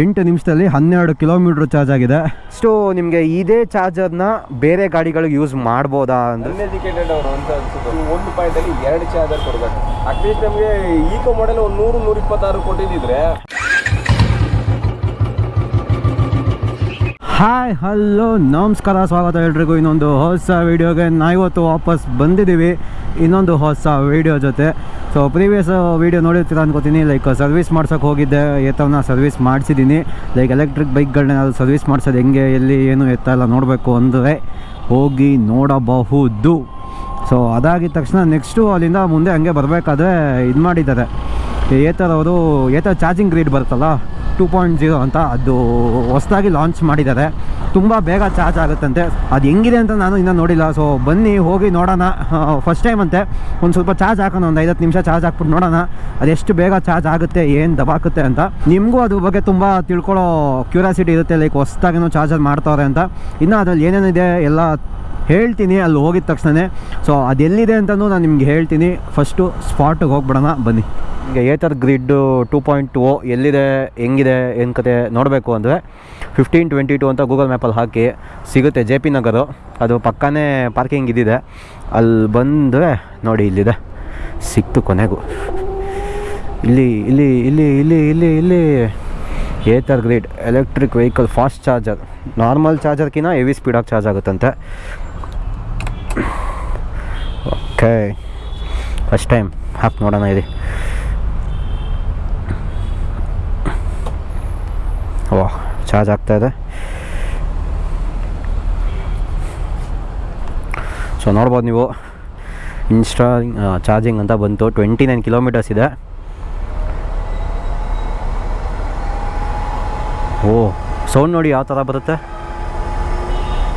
ಎಂಟು ನಿಮಿಷದಲ್ಲಿ ಹನ್ನೆರಡು ಕಿಲೋಮೀಟ್ರ್ ಚಾರ್ಜ್ ಆಗಿದೆ. ಸೊ ನಿಮಗೆ ಇದೇ ಚಾರ್ಜರ್ನ ಬೇರೆ ಗಾಡಿಗಳಿಗೆ ಯೂಸ್ ಮಾಡ್ಬೋದಾ ಅಂತ. ಅನ್ಎಜುಕೇಟೆಡ್ ಅವರು ಅಂತ ಅನ್ಸುತ್ತೆ. ಒಂದು ಪಾಯಿಂಟಲ್ಲಿ ಎರಡು ಚಾರ್ಜರ್ ಕೊಡಬೇಕು. ಅಟ್ಲೀಸ್ಟ್ ನಮಗೆ ಈಕೋ ಮಾಡೆಲ್ ಒಂದು ನೂರು ನೂರಿಪ್ಪತ್ತಾರು ಕೊಟ್ಟಿದ್ದಿದ್ರೆ ಹಾಯ್ ಹಲೋ ನಮಸ್ಕಾರ, ಸ್ವಾಗತ ಎಲ್ರಿಗೂ. ಇನ್ನೊಂದು ಹೊಸ ವೀಡಿಯೋಗೆ ನಾವಿವತ್ತು ವಾಪಸ್ ಬಂದಿದ್ದೀವಿ. ಇನ್ನೊಂದು ಹೊಸ ವೀಡಿಯೋ ಜೊತೆ. ಸೊ ಪ್ರೀವಿಯಸ್ ವೀಡಿಯೋ ನೋಡಿರ್ತೀರ ಅನ್ಕೋತೀನಿ. ಲೈಕ್ ಸರ್ವಿಸ್ ಮಾಡ್ಸೋಕೆ ಹೋಗಿದ್ದೆ. ಎತ್ತವನ್ನ ಸರ್ವಿಸ್ ಮಾಡಿಸಿದ್ದೀನಿ. ಲೈಕ್ ಎಲೆಕ್ಟ್ರಿಕ್ ಬೈಕ್ಗಳನ್ನೆಲ್ಲ ಸರ್ವಿಸ್ ಮಾಡಿಸೋದು ಹೆಂಗೆ, ಎಲ್ಲಿ, ಏನು ಎತ್ತ ಎಲ್ಲ ನೋಡಬೇಕು ಅಂದರೆ ಹೋಗಿ ನೋಡಬಹುದು. ಸೊ ಅದಾಗಿದ ತಕ್ಷಣ ನೆಕ್ಸ್ಟು ಅಲ್ಲಿಂದ ಮುಂದೆ ಹಂಗೆ ಬರಬೇಕಾದ್ರೆ ಇದು ಮಾಡಿದ್ದಾರೆ. ಏತರವರು ಏತ ಚಾರ್ಜಿಂಗ್ ಗ್ರೀಡ್ ಬರುತ್ತಲ್ಲ ಟೂ ಪಾಯಿಂಟ್ ಜೀರೋ ಅಂತ ಅದು ಹೊಸದಾಗಿ ಲಾಂಚ್ ಮಾಡಿದ್ದಾರೆ. ತುಂಬ ಬೇಗ ಚಾರ್ಜ್ ಆಗುತ್ತಂತೆ. ಅದು ಹೆಂಗಿದೆ ಅಂತ ನಾನು ಇನ್ನೂ ನೋಡಿಲ್ಲ. ಸೊ ಬನ್ನಿ, ಹೋಗಿ ನೋಡೋಣ. ಫಸ್ಟ್ ಟೈಮ್ ಅಂತೆ. ಒಂದು ಸ್ವಲ್ಪ ಚಾರ್ಜ್ ಹಾಕೋಣ, ಒಂದು ಐವತ್ತು ನಿಮಿಷ ಚಾರ್ಜ್ ಹಾಕ್ಬಿಟ್ಟು ನೋಡೋಣ. ಅದೆಷ್ಟು ಬೇಗ ಚಾರ್ಜ್ ಆಗುತ್ತೆ, ಏನು ದಬಾಕುತ್ತೆ ಅಂತ. ನಿಮಗೂ ಅದ್ರ ಬಗ್ಗೆ ತುಂಬ ತಿಳ್ಕೊಳ್ಳೋ ಕ್ಯೂರಿಯಾಸಿಟಿ ಇರುತ್ತೆ ಲೈಕ್ ಹೊಸ್ದಾಗೇನೋ ಚಾರ್ಜರ್ ಮಾಡ್ತಾವ್ರೆ ಅಂತ. ಇನ್ನು ಅದ್ರಲ್ಲಿ ಏನೇನಿದೆ, ಎಲ್ಲ ಹೇಳ್ತೀನಿ, ಅಲ್ಲಿ ಹೋಗಿದ ತಕ್ಷಣವೇ ಸೊ ಅದೆಲ್ಲಿದೆ ಅಂತಲೂ ನಾನು ನಿಮ್ಗೆ ಹೇಳ್ತೀನಿ. ಫಸ್ಟು ಸ್ಪಾಟಿಗೆ ಹೋಗ್ಬಿಡೋಣ, ಬನ್ನಿ. ಈಗ Ather grid two point two ಎಲ್ಲಿದೆ, ಹೆಂಗಿದೆ, ಏನು ಕತೆ ನೋಡಬೇಕು ಅಂದರೆ ಫಿಫ್ಟೀನ್ ಟ್ವೆಂಟಿ ಟು ಅಂತ ಗೂಗಲ್ ಮ್ಯಾಪಲ್ಲಿ ಹಾಕಿ ಸಿಗುತ್ತೆ ಜೆ ಪಿ ನಗರು. ಅದು ಪಕ್ಕನೇ ಪಾರ್ಕಿಂಗ್ ಇದ್ದಿದೆ ಅಲ್ಲಿ ಬಂದರೆ ನೋಡಿ ಇಲ್ಲಿದೆ. ಸಿಕ್ತು ಕೊನೆಗೂ. ಇಲ್ಲಿ ಇಲ್ಲಿ ಇಲ್ಲಿ ಇಲ್ಲಿ ಇಲ್ಲಿ ಇಲ್ಲಿ. Ather grid electric vehicle fast charger normal ಚಾರ್ಜರ್ಕಿಂತ heavy ಸ್ಪೀಡಾಗಿ ಚಾರ್ಜ್ ಆಗುತ್ತಂತೆ. ಓಕೆ ಫಸ್ಟ್ ಟೈಮ್ ಹಾಕಿ ನೋಡೋಣ ಇದೆ ಓ ಚಾರ್ಜ್ ಆಗ್ತಾ ಇದೆ. ಸೊ ನೋಡ್ಬೋದು ನೀವು. ಇನ್ಸ್ಟಾ ಚಾರ್ಜಿಂಗ್ ಅಂತ ಬಂತು. ಟ್ವೆಂಟಿ ನೈನ್ ಕಿಲೋಮೀಟರ್ಸ್ ಇದೆ. ಓ ಸೌಂಡ್ ನೋಡಿ ಯಾವ ಥರ ಬರುತ್ತೆ?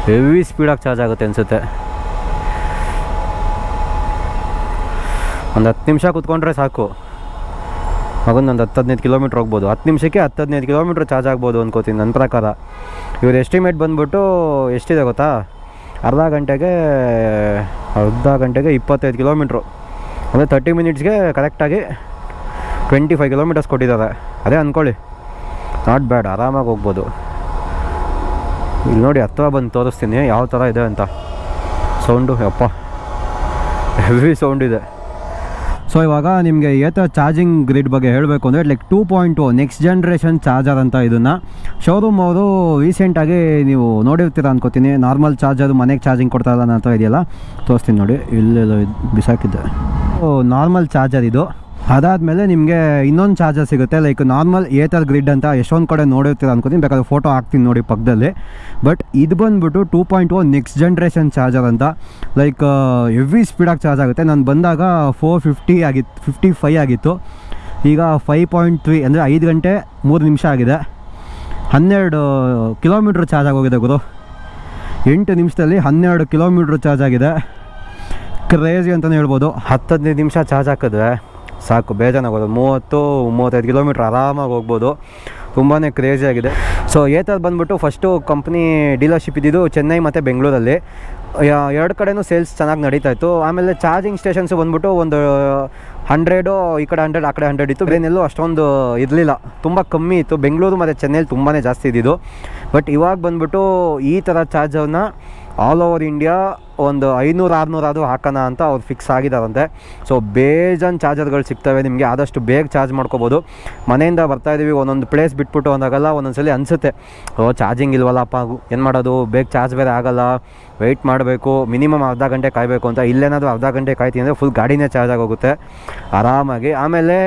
ಹೆವಿ ಸ್ಪೀಡಾಗಿ ಚಾರ್ಜ್ ಆಗುತ್ತೆ ಅನಿಸುತ್ತೆ. ಒಂದು ಹತ್ತು ನಿಮಿಷ ಕೂತ್ಕೊಂಡ್ರೆ ಸಾಕು. ಮಗೊಂದು ಒಂದು ಹತ್ತು ಹದಿನೈದು ಕಿಲೋಮೀಟ್ರ್ ಹೋಗ್ಬೋದು. ಹತ್ತು ನಿಮಿಷಕ್ಕೆ ಹತ್ತು ಹದಿನೈದು ಕಿಲೋಮೀಟ್ರ್ ಚಾರ್ಜ್ ಆಗ್ಬೋದು ಅಂದ್ಕೋತೀನಿ ನನ್ನ ಪ್ರಕಾರ. ಇವ್ರ ಎಸ್ಟಿಮೇಟ್ ಬಂದ್ಬಿಟ್ಟು ಎಷ್ಟಿದೆ ಗೊತ್ತಾ? ಅರ್ಧ ಗಂಟೆಗೆ ಅರ್ಧ ಗಂಟೆಗೆ ಇಪ್ಪತ್ತೈದು ಕಿಲೋಮೀಟ್ರು ಅಂದರೆ ತರ್ಟಿ ಮಿನಿಟ್ಸ್ಗೆ ಕರೆಕ್ಟಾಗಿ ಟ್ವೆಂಟಿ ಫೈವ್ ಕಿಲೋಮೀಟರ್ಸ್ ಕೊಟ್ಟಿದ್ದಾರೆ. ಅದೇ ಅಂದ್ಕೊಳ್ಳಿ ನಾಟ್ ಬ್ಯಾಡ್ ಆರಾಮಾಗಿ ಹೋಗ್ಬೋದು. ಇಲ್ಲಿ ನೋಡಿ ಹತ್ತಿರ ಬಂದು ತೋರಿಸ್ತೀನಿ, ಯಾವ ಥರ ಇದೆ ಅಂತ. ಸೌಂಡು, ಯಪ್ಪ. ಹೆವಿ ಸೌಂಡ್ ಇದೆ. ಸೊ ಇವಾಗ ನಿಮಗೆ ಏತ ಚಾರ್ಜಿಂಗ್ ಗ್ರಿಡ್ ಬಗ್ಗೆ ಹೇಳಬೇಕು ಅಂದರೆ like two point next generation charger ಅಂತ ಇದನ್ನು. ಶೋರೂಮ್ ಅವರು ರೀಸೆಂಟಾಗಿ ನೀವು ನೋಡಿರ್ತೀರ ಅನ್ಕೋತೀನಿ. ನಾರ್ಮಲ್ ಚಾರ್ಜರ್ ಮನೆಗೆ ಚಾರ್ಜಿಂಗ್ ಕೊಡ್ತಾರಲ್ಲ ಅಂತ ಇದೆಯಲ್ಲ? ತೋರಿಸ್ತೀನಿ ನೋಡಿ. ಇಲ್ಲೆಲ್ಲ ಬಿಸಾಕಿದ್ದೆ ನಾರ್ಮಲ್ ಚಾರ್ಜರ್ ಇದು. ಅದಾದಮೇಲೆ ನಿಮಗೆ ಇನ್ನೊಂದು ಚಾರ್ಜರ್ ಸಿಗುತ್ತೆ ಲೈಕ್ ನಾರ್ಮಲ್ ಏತರ್ ಗ್ರಿಡ್ ಅಂತ ಎಷ್ಟೊಂದು ಕಡೆ ನೋಡಿರ್ತೀರ ಅನ್ಕೋತೀನಿ, ಬೇಕಾದ್ರೆ ಫೋಟೋ ಹಾಕ್ತೀನಿ ನೋಡಿ ಪಕ್ಕದಲ್ಲಿ. ಬಟ್ ಇದು ಬಂದುಬಿಟ್ಟು two point one next generation charger ಅಂತ ಲೈಕ್ ಎವ್ರಿ ಸ್ಪೀಡಾಗಿ ಚಾರ್ಜ್ ಆಗುತ್ತೆ. ನಾನು ಬಂದಾಗ ಫೋರ್ ಫಿಫ್ಟಿ ಆಗಿತ್ತು ಫಿಫ್ಟಿ ಫೈ ಆಗಿತ್ತು. ಈಗ ಫೈವ್ ಪಾಯಿಂಟ್ ತ್ರೀ ಅಂದರೆ ಐದು ಗಂಟೆ ಮೂರು ನಿಮಿಷ ಆಗಿದೆ. ಹನ್ನೆರಡು ಕಿಲೋಮೀಟ್ರ್ ಚಾರ್ಜ್ ಆಗೋಗಿದೆ ಗುರು. ಎಂಟು ನಿಮಿಷದಲ್ಲಿ ಹನ್ನೆರಡು ಕಿಲೋಮೀಟ್ರ್ ಚಾರ್ಜ್ ಆಗಿದೆ. ಕ್ರೇಜಿ ಅಂತಲೇ ಹೇಳ್ಬೋದು. ಹತ್ತು ಹದಿನೈದು ನಿಮಿಷ ಚಾರ್ಜ್ ಹಾಕಿದ್ರೆ ಸಾಕು, ಬೇಜಾನಾಗೋದು. ಮೂವತ್ತು, ಮೂವತ್ತೈದು ಕಿಲೋಮೀಟ್ರ್ ಆರಾಮಾಗಿ ಹೋಗ್ಬೋದು. ತುಂಬಾ ಕ್ರೇಜಿ ಆಗಿದೆ. ಸೊ ಏತರ್ ಬಂದ್ಬಿಟ್ಟು ಫಸ್ಟು ಕಂಪ್ನಿ ಡೀಲರ್ಶಿಪ್ ಇದ್ದಿದ್ದು ಚೆನ್ನೈ ಮತ್ತು ಬೆಂಗಳೂರಲ್ಲಿ. ಎರಡು ಕಡೆಯೂ ಸೇಲ್ಸ್ ಚೆನ್ನಾಗಿ ನಡೀತಾ ಇತ್ತು. ಆಮೇಲೆ ಚಾರ್ಜಿಂಗ್ ಸ್ಟೇಷನ್ಸು ಬಂದ್ಬಿಟ್ಟು ಒಂದು ಹಂಡ್ರೆಡು ಈ ಕಡೆ ಹಂಡ್ರೆಡ್ ಆ ಕಡೆ ಹಂಡ್ರೆಡ್ ಇತ್ತು. ಬೇನೆಲ್ಲೂ ಅಷ್ಟೊಂದು ಇರಲಿಲ್ಲ. ತುಂಬ ಕಮ್ಮಿ ಇತ್ತು. ಬೆಂಗಳೂರು ಮತ್ತು ಚೆನ್ನೈಲಿ ತುಂಬಾ ಜಾಸ್ತಿ ಇದ್ದಿದ್ದು. ಬಟ್ ಇವಾಗ ಬಂದ್ಬಿಟ್ಟು ಈ ಥರ ಚಾರ್ಜರ್ನ ಆಲ್ ಓವರ್ ಇಂಡಿಯಾ ಒಂದು ಐನೂರು ಆರುನೂರಾದರೂ ಹಾಕೋಣ ಅಂತ ಅವ್ರು ಫಿಕ್ಸ್ ಆಗಿದ್ದಾರಂತೆ ಸೊ ಬೇಜಾನ್ ಚಾರ್ಜರ್ಗಳು ಸಿಗ್ತವೆ, ನಿಮಗೆ ಆದಷ್ಟು ಬೇಗ ಚಾರ್ಜ್ ಮಾಡ್ಕೋಬೋದು. ಮನೆಯಿಂದ ಬರ್ತಾ ಇದ್ದೀವಿ ಒಂದೊಂದು ಪ್ಲೇಸ್ ಬಿಟ್ಬಿಟ್ಟು ಅಂದಾಗಲ್ಲ ಒಂದೊಂದ್ಸಲಿ ಅನಿಸುತ್ತೆ. ಓ ಚಾರ್ಜಿಂಗ್ ಇಲ್ವಲ್ಲಪ್ಪ, ಏನು ಮಾಡೋದು? ಬೇಗ ಚಾರ್ಜ್ ಬೇರೆ ಆಗೋಲ್ಲ. ವೆಯ್ಟ್ ಮಾಡಬೇಕು ಮಿನಿಮಮ್ ಅರ್ಧ ಗಂಟೆ ಕಾಯಬೇಕು ಅಂತ. ಇಲ್ಲೇನಾದರೂ ಅರ್ಧ ಗಂಟೆ ಕಾಯ್ತೀನಿ ಅಂದರೆ ಫುಲ್ ಗಾಡಿನೇ ಚಾರ್ಜ್ ಆಗೋಗುತ್ತೆ. ಆರಾಮಾಗಿ. ಆಮೇಲೆ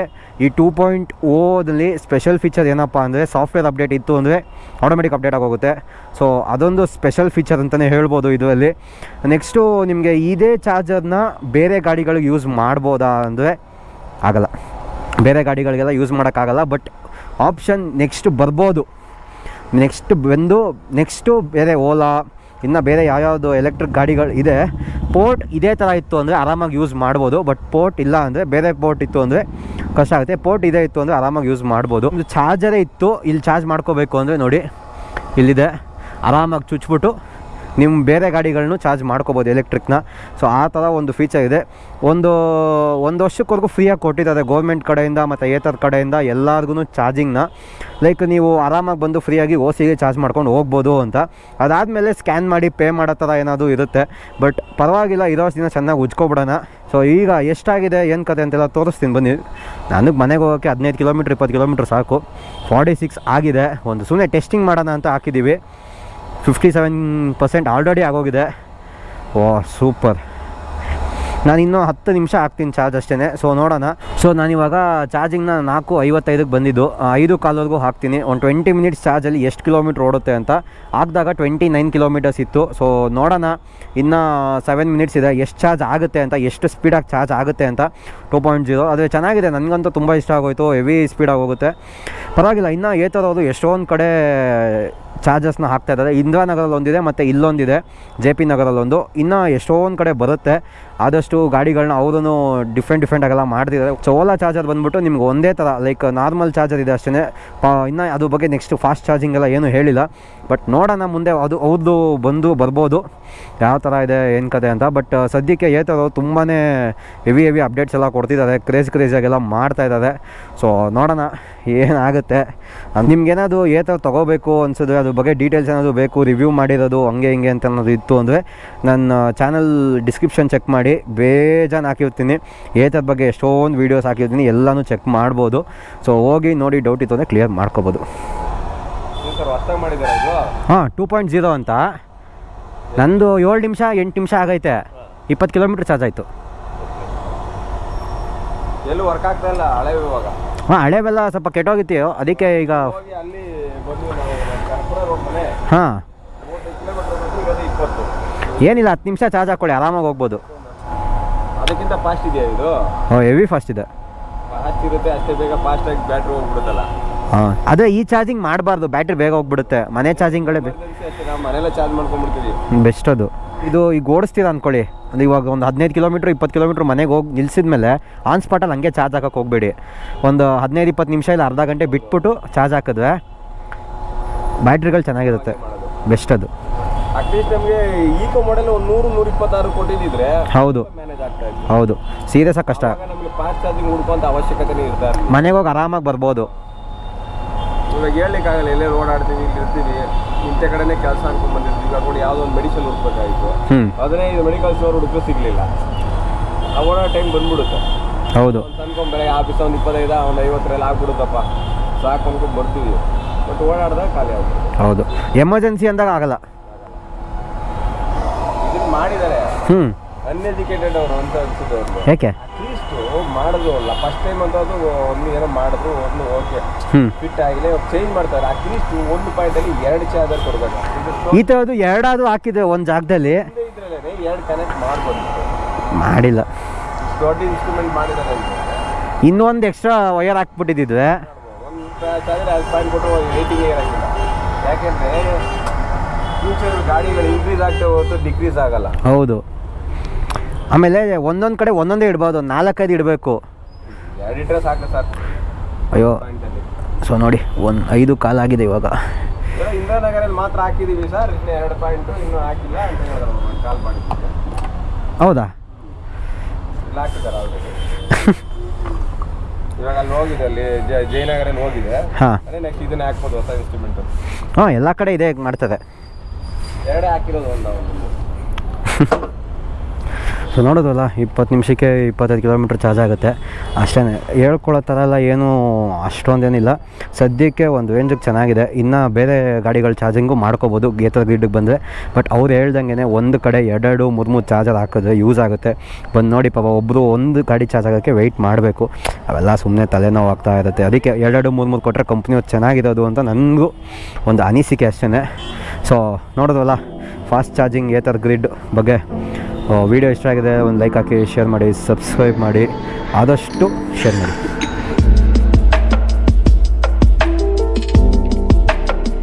ಈ ಟೂ ಪಾಯಿಂಟ್ ಓದಲ್ಲಿ ಸ್ಪೆಷಲ್ ಫೀಚರ್ ಏನಪ್ಪ ಅಂದರೆ ಸಾಫ್ಟ್ವೇರ್ ಅಪ್ಡೇಟ್ ಇತ್ತು ಅಂದರೆ ಆಟೋಮೆಟಿಕ್ ಅಪ್ಡೇಟ್ ಆಗೋಗುತ್ತೆ. ಸೊ ಅದೊಂದು ಸ್ಪೆಷಲ್ ಫೀಚರ್ ಅಂತಲೇ ಹೇಳ್ಬೋದು ಇದರಲ್ಲಿ. ನೆಕ್ಸ್ಟು ನಿಮಗೆ ಇದೇ ಚಾರ್ಜರ್ನ ಬೇರೆ ಗಾಡಿಗಳಿಗೆ ಯೂಸ್ ಮಾಡ್ಬೋದಾ ಅಂದರೆ ಆಗಲ್ಲ. ಬೇರೆ ಗಾಡಿಗಳಿಗೆಲ್ಲ ಯೂಸ್ ಮಾಡೋಕ್ಕಾಗಲ್ಲ ಬಟ್ ಆಪ್ಷನ್ ನೆಕ್ಸ್ಟ್ ಬರ್ಬೋದು. ನೆಕ್ಸ್ಟ್ ಬಂದು ನೆಕ್ಸ್ಟು ಬೇರೆ ಓಲಾ ಇನ್ನು ಬೇರೆ ಯಾವ್ಯಾವುದು ಎಲೆಕ್ಟ್ರಿಕ್ ಗಾಡಿಗಳು ಇದೆ. ಪೋರ್ಟ್ ಇದೇ ಥರ ಇತ್ತು ಅಂದರೆ ಆರಾಮಾಗಿ ಯೂಸ್ ಮಾಡ್ಬೋದು ಬಟ್ ಪೋರ್ಟ್ ಇಲ್ಲ ಅಂದರೆ ಬೇರೆ ಪೋರ್ಟ್ ಇತ್ತು ಅಂದರೆ ಕಷ್ಟ ಆಗುತ್ತೆ. ಪೋರ್ಟ್ ಇದೇ ಇತ್ತು ಅಂದರೆ ಆರಾಮಾಗಿ ಯೂಸ್ ಮಾಡ್ಬೋದು. ಒಂದು ಚಾರ್ಜರೇ ಇತ್ತು, ಇಲ್ಲಿ ಚಾರ್ಜ್ ಮಾಡ್ಕೋಬೇಕು ಅಂದರೆ ನೋಡಿ, ಇಲ್ಲಿದೆ. ಆರಾಮಾಗಿ ಚುಚ್ಬಿಟ್ಟು ನಿಮ್ಮ ಬೇರೆ ಗಾಡಿಗಳನ್ನು ಚಾರ್ಜ್ ಮಾಡ್ಕೋಬೋದು ಎಲೆಕ್ಟ್ರಿಕ್ನ ಸೊ ಆ ಥರ ಒಂದು ಫೀಚರ್ ಇದೆ. ಒಂದು ಒಂದು ವರ್ಷಕ್ಕವರೆಗೂ ಫ್ರೀಯಾಗಿ ಕೊಟ್ಟಿದ್ದಾರೆ ಗೌರ್ಮೆಂಟ್ ಕಡೆಯಿಂದ ಮತ್ತು ಏತರ್ ಕಡೆಯಿಂದ ಎಲ್ಲರಿಗೂ ಚಾರ್ಜಿಂಗ್ನ ಲೈಕ್ ನೀವು ಆರಾಮಾಗಿ ಬಂದು ಫ್ರೀಯಾಗಿ ಓ ಸಿಗೆ ಚಾರ್ಜ್ ಮಾಡ್ಕೊಂಡು ಹೋಗ್ಬೋದು ಅಂತ. ಅದಾದಮೇಲೆ ಸ್ಕ್ಯಾನ್ ಮಾಡಿ ಪೇ ಮಾಡೋ ಥರ ಏನಾದರೂ ಇರುತ್ತೆ. ಬಟ್ ಪರವಾಗಿಲ್ಲ, ಇರೋ ದಿನ ಚೆನ್ನಾಗಿ ಉಜ್ಕೊಬಿಡೋಣ. ಸೊ ಈಗ ಎಷ್ಟಾಗಿದೆ, ಏನು ಕತೆ ಅಂತೆಲ್ಲ ತೋರಿಸ್ತೀನಿ ಬನ್ನಿ. ನನಗೆ ಮನೆಗೆ ಹೋಗೋಕ್ಕೆ ಹದಿನೈದು ಕಿಲೋಮೀಟ್ರ್ ಇಪ್ಪತ್ತು ಕಿಲೋಮೀಟ್ರ್ ಸಾಕು. ಫಾರ್ಟಿ ಸಿಕ್ಸ್ ಆಗಿದೆ. ಒಂದು ಸುಮ್ಮನೆ ಟೆಸ್ಟಿಂಗ್ ಮಾಡೋಣ ಅಂತ ಹಾಕಿದ್ದೀವಿ. ಫಿಫ್ಟಿ ಸೆವೆನ್ ಪರ್ಸೆಂಟ್ ಆಲ್ರೆಡಿ ಆಗೋಗಿದೆ. ಓ ಸೂಪರ್ ನಾನು ಇನ್ನೂ ಹತ್ತು ನಿಮಿಷ ಹಾಕ್ತೀನಿ ಚಾರ್ಜ್ ಅಷ್ಟೇ ಸೊ ನೋಡೋಣ. ಸೊ ನಾನಿವಾಗ ಚಾರ್ಜಿಂಗ್ನ ನಾಲ್ಕು ಐವತ್ತೈದಕ್ಕೆ ಬಂದಿದ್ದು. ಐದು ಕಾಲವರೆಗೂ ಹಾಕ್ತೀನಿ. ಒಂದು ಟ್ವೆಂಟಿ ಮಿನಿಟ್ಸ್ ಚಾರ್ಜಲ್ಲಿ ಎಷ್ಟು ಕಿಲೋಮೀಟ್ರ್ ಓಡುತ್ತೆ ಅಂತ. ಹಾಕಿದಾಗ ಟ್ವೆಂಟಿ ನೈನ್ ಕಿಲೋಮೀಟರ್ಸ್ ಇತ್ತು. ಸೊ ನೋಡೋಣ. ಇನ್ನು ಸೆವೆನ್ ಮಿನಿಟ್ಸ್ ಇದೆ. ಎಷ್ಟು ಚಾರ್ಜ್ ಆಗುತ್ತೆ ಅಂತ, ಎಷ್ಟು ಸ್ಪೀಡಾಗಿ ಚಾರ್ಜ್ ಆಗುತ್ತೆ ಅಂತ. ಟೂ ಪಾಯಿಂಟ್ ಜೀರೋ ಆದರೆ ಚೆನ್ನಾಗಿದೆ. ನನಗಂತೂ ತುಂಬ ಇಷ್ಟ ಆಗೋಯಿತು. ಹೆವಿ ಸ್ಪೀಡಾಗಿ ಹೋಗುತ್ತೆ. ಪರವಾಗಿಲ್ಲ. ಇನ್ನು ಏತರೋದು ಎಷ್ಟೊಂದು ಕಡೆ ಚಾರ್ಜಸ್ನ ಹಾಕ್ತಾ ಇದ್ದಾರೆ. ಇಂದಿರಾನಗರಲ್ಲಿ ಒಂದಿದೆ ಮತ್ತು ಇಲ್ಲೊಂದಿದೆ. ಜೆ ಪಿ ನಗರಲ್ಲೊಂದು. ಇನ್ನು ಎಷ್ಟೊಂದು ಕಡೆ ಬರುತ್ತೆ. ಆದಷ್ಟು ಗಾಡಿಗಳನ್ನ ಅವರೂ ಡಿಫ್ರೆಂಟ್ ಡಿಫ್ರೆಂಟಾಗೆಲ್ಲ ಮಾಡ್ತಿದ್ದಾರೆ. ಸೊ ಓಲಾ ಚಾರ್ಜರ್ ಬಂದ್ಬಿಟ್ಟು ನಿಮ್ಗೆ ಒಂದೇ ಥರ ಲೈಕ್ ನಾರ್ಮಲ್ ಚಾರ್ಜರ್ ಇದೆ ಅಷ್ಟೇ ಇನ್ನು ಅದ್ರ ಬಗ್ಗೆ ನೆಕ್ಸ್ಟ್ ಫಾಸ್ಟ್ ಚಾರ್ಜಿಂಗ್ ಎಲ್ಲ ಏನೂ ಹೇಳಿಲ್ಲ. ಬಟ್ ನೋಡೋಣ ಮುಂದೆ ಅದು ಅವ್ರದ್ದು ಬಂದು ಬರ್ಬೋದು. ಯಾವ ಥರ ಇದೆ, ಏನು ಕತೆ ಅಂತ. ಬಟ್ ಸದ್ಯಕ್ಕೆ ಏತರು ತುಂಬಾ ಹೆವಿ ಹೆವಿ ಅಪ್ಡೇಟ್ಸ್ ಎಲ್ಲ ಕೊಡ್ತಿದ್ದಾರೆ. ಕ್ರೇಜ್ ಕ್ರೇಜಾಗೆಲ್ಲ ಮಾಡ್ತಾ ಇದ್ದಾರೆ. ಸೊ ನೋಡೋಣ. ಏನಾಗುತ್ತೆ? ನಿಮ್ಗೇನಾದ್ರು ಥರ ತೊಗೋಬೇಕು ಅನ್ಸಿದ್ರೆ ಅದ್ರ ಬಗ್ಗೆ ಡೀಟೇಲ್ಸ್ ಏನಾದರೂ ಬೇಕು ರಿವ್ಯೂ ಮಾಡಿರೋದು ಹಂಗೆ ಹಿಂಗೆ ಅಂತ ಅನ್ನೋದು ಇತ್ತು ಅಂದರೆ ನನ್ನ ಚಾನಲ್ ಡಿಸ್ಕ್ರಿಪ್ಷನ್ ಚೆಕ್ ಮಾಡಿ ಬೇಜಾನ್ ಹಾಕಿರ್ತೀನಿ. ಏತರ ಬಗ್ಗೆ ಎಷ್ಟೊಂದು ವೀಡಿಯೋಸ್ ಹಾಕಿರ್ತೀನಿ ಎಲ್ಲನೂ ಚೆಕ್ ಮಾಡ್ಬೋದು. ಸೊ ಹೋಗಿ ನೋಡಿ ಡೌಟ್ ಇತ್ತು ಅಂದರೆ ಕ್ಲಿಯರ್ ಮಾಡ್ಕೋಬೋದು. ಹಾಂ ಟೂ ಪಾಯಿಂಟ್ ಜೀರೋ ಅಂತ. ನಂದು ಏಳು ನಿಮಿಷ ಎಂಟು ನಿಮಿಷ ಆಗೈತೆ. ಇಪ್ಪತ್ತು ಕಿಲೋಮೀಟ್ರ್ ಚಾರ್ಜ್ ಆಯಿತು. ಎಲ್ಲೂ ವರ್ಕ್ ಆಗ್ತಾ ಇಲ್ಲ ಹಳೆ ಇವಾಗ ಹಾಂ ಹಳೆವೆಲ್ಲ ಸ್ವಲ್ಪ ಕೆಟ್ಟೋಗಿತ್ತು ಅದಕ್ಕೆ ಈಗ ಅಲ್ಲಿ ಹಾಂ. ಏನಿಲ್ಲ ಹತ್ತು ನಿಮಿಷ ಚಾರ್ಜ್ ಹಾಕೊಳ್ಳಿ ಆರಾಮಾಗಿ ಹೋಗ್ಬೋದು. ಅದಕ್ಕಿಂತ ಫಾಸ್ಟ್ ಇದೆಯಾ ಇದು? ಓ ಹೆವಿ ಫಾಸ್ಟ್ ಇದೆ. ಫಾಸ್ಟ್ ಇರುತ್ತೆ ಅಷ್ಟೇ ಬೇಗ ಫಾಸ್ಟಾಗಿ ಬ್ಯಾಟ್ರಿ ಹೋಗ್ಬಿಡುತ್ತಲ್ಲ. ಹಾಂ ಅದೇ ಈ ಚಾರ್ಜಿಂಗ್ ಮಾಡಬಾರ್ದು ಬ್ಯಾಟ್ರಿ ಬೇಗ ಹೋಗ್ಬಿಡುತ್ತೆ ಮನೆ ಚಾರ್ಜಿಂಗ್ಗಳೇ ನಾವು ಮನೆಯಲ್ಲ ಚಾರ್ಜ್ ಮಾಡ್ಕೊಂಡ್ಬಿಡ್ತೀವಿ. ಬೆಸ್ಟ್ ಅದು. ಇದು ಈಗ ಓಡಿಸ್ತೀರ ಅಂದ್ಕೊಳ್ಳಿ ಅದು ಇವಾಗ ಒಂದು ಹದಿನೈದು ಕಿಲೋಮೀಟ್ರ್ ಇಪ್ಪತ್ತು ಕಿಲೋಮೀಟ್ರ್ ಮನೆಗೆ ಹೋಗಿ ನಿಲ್ಸಿದ ಮೇಲೆ ಆನ್ ಸ್ಪಾಟಲ್ಲಿ ಹಂಗೆ ಚಾರ್ಜ್ ಹಾಕಕ್ಕೆ ಹೋಗಬೇಡಿ. ಒಂದು ಹದಿನೈದು ಇಪ್ಪತ್ತು ನಿಮಿಷ ಇಲ್ಲ ಅರ್ಧ ಗಂಟೆ ಬಿಟ್ಬಿಟ್ಟು ಚಾರ್ಜ್ ಹಾಕಿದ್ವೆ ಬ್ಯಾಟ್ರಿಗಳು ಚೆನ್ನಾಗಿರುತ್ತೆ. ಬೆಸ್ಟ್ ಅದು. ಅಟ್ಲೀಸ್ಟ್ ನಮಗೆ ಈಕೋ ಮಾಡೆಲ್ ಒಂದು ನೂರು ನೂರ ಇಪ್ಪತ್ತಾರು ಕೊಟ್ಟಿದ್ದಿದ್ರೆ ಹೌದು ಹೌದು. ಆಗ್ತಾ ಆಗಿ ಕಷ್ಟ. ನಮಗೆ ಫಾಸ್ಟ್ ಚಾರ್ಜಿಂಗ್ ಹುಡ್ಕೊಂತ ಅವಶ್ಯಕತೆನೇ ಇರ್ತಾರೆ ಮನೆಗೆ ಹೋಗಿ ಆರಾಮಾಗಿ ಬರ್ಬೋದು. ಇವಾಗ ಹೇಳಲಿಕ್ಕಾಗಲ್ಲ ಎಲ್ಲೇ ಓಡಾಡ್ತೀವಿ ಇಲ್ಲಿ ಇರ್ತೀವಿ. ಇಂಥ ಕಡೆನೇ ಕೆಲಸ ಅನ್ಕೊಂಡ್ ಬಂದಿರ್ತೀವಿ. ಇವಾಗ ನೋಡಿ ಯಾವುದೋ ಒಂದು ಮೆಡಿಸಿನ್ ಹುಡ್ಬೇಕಾಗಿತ್ತು ಅದನ್ನೇ ಇದು ಮೆಡಿಕಲ್ ಸ್ಟೋರ್ ಹುಡುಕೋ ಸಿಗಲಿಲ್ಲ. ಆ ಟೈಮ್ ಬಂದ್ಬಿಡುತ್ತೆ. ಹೌದು. ಅನ್ಕೊಂಬೇಡ ಅನ್ಕೊಂಡ್ ಬೆಳಗ್ಗೆ ಆಫೀಸ್ ಒಂದು ಇಪ್ಪತ್ತೈದ ಒಂದು ಐವತ್ತರಲ್ಲಿ ಆಗ್ಬಿಡುತ್ತಪ್ಪ. ಸಾಕು ಅನ್ಕೊಂಡು ಬರ್ತೀವಿ. ಬಟ್ ಓಡಾಡ್ದಾಗ ಖಾಲಿ ಆಗುತ್ತೆ ಹೌದು. ಎಮರ್ಜೆನ್ಸಿ ಅಂದಾಗ ಆಗಲ್ಲ. ಇದನ್ನ ಮಾಡಿದ್ದಾರೆ ಹ್ಞೂ ಅನ್ಎಜುಕೇಟೆಡ್ ಅವರು ಅಂತ ಅನ್ಸುತ್ತೆ ಯಾಕೆ ಅಟ್ಲೀಸ್ಟ್ ಮಾಡಿದ್ರು ಅಲ್ಲ. ಫಸ್ಟ್ ಟೈಮ್ ಅಂತ ಅದು ಒಂದು ಏನೋ ಮಾಡಿದ್ರು ಒಂದು ಓಕೆ ಫಿಟ್ ಆಗಿಲ್ಲ. ಇವಾಗ ಚೇಂಜ್ ಮಾಡ್ತಾರೆ. ಅಟ್ಲೀಸ್ಟ್ ಒಂದು ಪಾಯಿಂಟಲ್ಲಿ ಎರಡು ಚಾರ್ಜರ್ ಕೊಡ್ಬೇಕು. ಈ ಥರದ್ದು ಎರಡಾದರೂ ಹಾಕಿದ್ರೆ ಒಂದು ಜಾಗದಲ್ಲಿ? ಇದ್ರಲ್ಲೇ ಎರಡು ಕನೆಕ್ಟ್ ಮಾಡ್ಬೋದು. ಮಾಡಿಲ್ಲ. ದೊಡ್ಡ ಇನ್ಸ್ಟ್ರೂಮೆಂಟ್ ಮಾಡಿದ್ದಾರೆ ಇನ್ನೊಂದು ಎಕ್ಸ್ಟ್ರಾ ವಯರ್ ಹಾಕ್ಬಿಟ್ಟಿದ್ದಿದ್ರೆ? ಒಂದು ಚಾರ್ಜರ್ ಎರಡು ಪಾಯಿಂಟ್ ಕೊಟ್ಟು ರೇಟಿಂಗ್ ಇರೋಂಗಿಲ್ಲ ಯಾಕೆಂದ್ರೆ ಫ್ಯೂಚರ್ ಗಾಡಿಗಳು ಇನ್ಕ್ರೀಸ್ ಆಗ್ತಾ ಹೋಗ್ತು ಡಿಕ್ರೀಸ್ ಆಗಲ್ಲ. ಹೌದು. ಆಮೇಲೆ ಒಂದೊಂದು ಕಡೆ ಒಂದೊಂದೇ ಇಡ್ಬೋದು ನಾಲ್ಕೈದು ಇಡಬೇಕು. ಅಯ್ಯೋ ಸೊ ನೋಡಿ ಒಂದು ಐದು ಕಾಲಾಗಿದೆ ಇವಾಗ. ಇಂದಿರಾನಗರಲ್ಲಿ ಮಾತ್ರ ಹಾಕಿದೀವಿ ಸರ್ ಇನ್ನು ಎರಡು ಪಾಯಿಂಟು ಇನ್ನೂ ಹಾಕಿಲ್ಲ ಅಂತ ಹೇಳಿದ್ರು ಕಾಲ್ ಮಾಡಿ ಹೌದಾ? ಇಲ್ಲ ಹಾಕಿದ್ದಾರೆ ಆಲ್ರೆಡಿ ಇವಾಗ ಅಲ್ಲಿ ಹೋಗಿದೆ ಅಲ್ಲಿ ಜಯನಗರಲ್ಲಿ ಹೋಗಿದೆ. ಹಾಂ. ಅದೇ ನೆಕ್ಸ್ಟ್ ಇದನ್ನೇ ಹಾಕ್ಬೋದು ಹೊಸ ಇನ್ಸ್ಟ್ರೂಮೆಂಟು ಹಾಂ ಎಲ್ಲ ಕಡೆ ಇದೆ ಮಾಡ್ತದೆ. ಎರಡೇ ಹಾಕಿರೋದು ಒಂದು? ಸೊ ನೋಡೋದಲ್ಲ ಇಪ್ಪತ್ತು ನಿಮಿಷಕ್ಕೆ ಇಪ್ಪತ್ತೈದು ಕಿಲೋಮೀಟ್ರ್ ಚಾರ್ಜ್ ಆಗುತ್ತೆ. ಅಷ್ಟೇ ಹೇಳ್ಕೊಳ್ಳೋ ಥರ ಎಲ್ಲ ಏನೂ ಅಷ್ಟೊಂದೇನಿಲ್ಲ. ಸದ್ಯಕ್ಕೆ ಒಂದು ರೇಂಜಿಗೆ ಚೆನ್ನಾಗಿದೆ. ಇನ್ನು ಬೇರೆ ಗಾಡಿಗಳು ಚಾರ್ಜಿಂಗು ಮಾಡ್ಕೋಬೋದು ಗೇತರ ಗ್ರಿಡ್ಗೆ ಬಂದರೆ. ಬಟ್ ಅವ್ರು ಹೇಳ್ದಂಗೆ ಒಂದು ಕಡೆ ಎರಡೆರಡು, ಮೂರು ಮೂರು ಚಾರ್ಜರ್ ಹಾಕಿದ್ರೆ ಯೂಸ್ ಆಗುತ್ತೆ. ಬಂದು ನೋಡಿ ಪಾಪ ಒಬ್ಬರು ಒಂದು ಗಾಡಿ ಚಾರ್ಜ್ ಆಗೋಕ್ಕೆ ವೆಯ್ಟ್ ಮಾಡಬೇಕು. ಅವೆಲ್ಲ ಸುಮ್ಮನೆ ತಲೆನೋವು ಆಗ್ತಾ ಇರುತ್ತೆ. ಅದಕ್ಕೆ ಎರಡೆರಡು, ಮೂರು ಮೂರು ಕೊಟ್ಟರೆ ಕಂಪ್ನಿ ಚೆನ್ನಾಗಿರೋದು ಅಂತ ನನಗೂ ಒಂದು ಅನಿಸಿಕೆ ಅಷ್ಟೇ ಸೊ ನೋಡೋದಲ್ಲ ಫಾಸ್ಟ್ ಚಾರ್ಜಿಂಗ್ ಏತರ್ ಗ್ರಿಡ್ ಬಗ್ಗೆ ವಿಡಿಯೋ ಇಷ್ಟ ಆಗಿದೆ ಒಂದು ಲೈಕ್ ಹಾಕಿ ಶೇರ್ ಮಾಡಿ ಸಬ್ಸ್ಕ್ರೈಬ್ ಮಾಡಿ ಆದಷ್ಟು ಶೇರ್ ಮಾಡಿ.